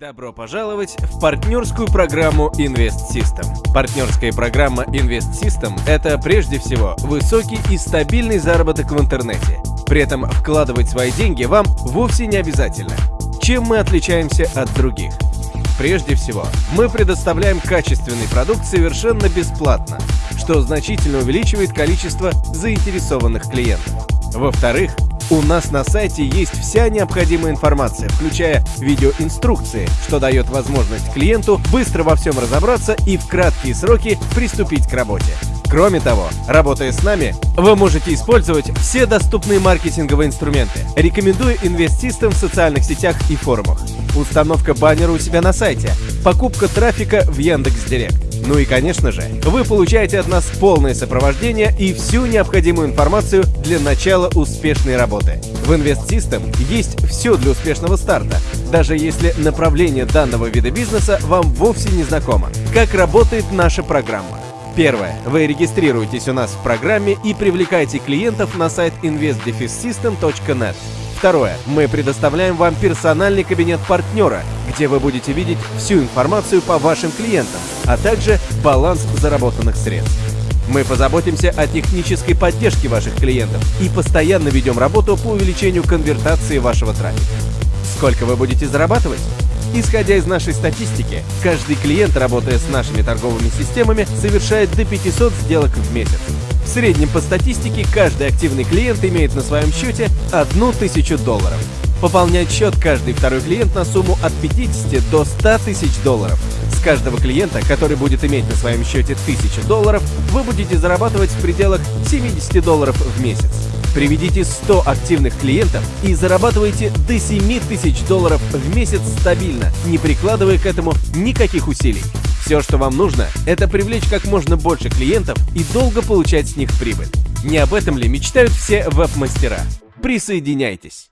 Добро пожаловать в партнерскую программу Invest System. Партнерская программа Invest System – это прежде всего высокий и стабильный заработок в интернете. При этом вкладывать свои деньги вам вовсе не обязательно. Чем мы отличаемся от других? Прежде всего, мы предоставляем качественный продукт совершенно бесплатно, что значительно увеличивает количество заинтересованных клиентов. Во-вторых, у нас на сайте есть вся необходимая информация, включая видеоинструкции, что дает возможность клиенту быстро во всем разобраться и в краткие сроки приступить к работе. Кроме того, работая с нами, вы можете использовать все доступные маркетинговые инструменты. Рекомендую Invest в социальных сетях и форумах. Установка баннера у себя на сайте, покупка трафика в Яндекс.Директ. Ну и, конечно же, вы получаете от нас полное сопровождение и всю необходимую информацию для начала успешной работы. В Invest System есть все для успешного старта, даже если направление данного вида бизнеса вам вовсе не знакомо. Как работает наша программа? Первое. Вы регистрируетесь у нас в программе и привлекаете клиентов на сайт investdefissystem.net. Второе. Мы предоставляем вам персональный кабинет партнера, где вы будете видеть всю информацию по вашим клиентам, а также баланс заработанных средств. Мы позаботимся о технической поддержке ваших клиентов и постоянно ведем работу по увеличению конвертации вашего трафика. Сколько вы будете зарабатывать? Исходя из нашей статистики, каждый клиент, работая с нашими торговыми системами, совершает до 500 сделок в месяц. В среднем по статистике каждый активный клиент имеет на своем счете 1000 долларов. Пополнять счет каждый второй клиент на сумму от 50 до 100 тысяч долларов. С каждого клиента, который будет иметь на своем счете 1000 долларов, вы будете зарабатывать в пределах 70 долларов в месяц. Приведите 100 активных клиентов и зарабатывайте до 7 тысяч долларов в месяц стабильно, не прикладывая к этому никаких усилий. Все, что вам нужно, это привлечь как можно больше клиентов и долго получать с них прибыль. Не об этом ли мечтают все веб-мастера? Присоединяйтесь!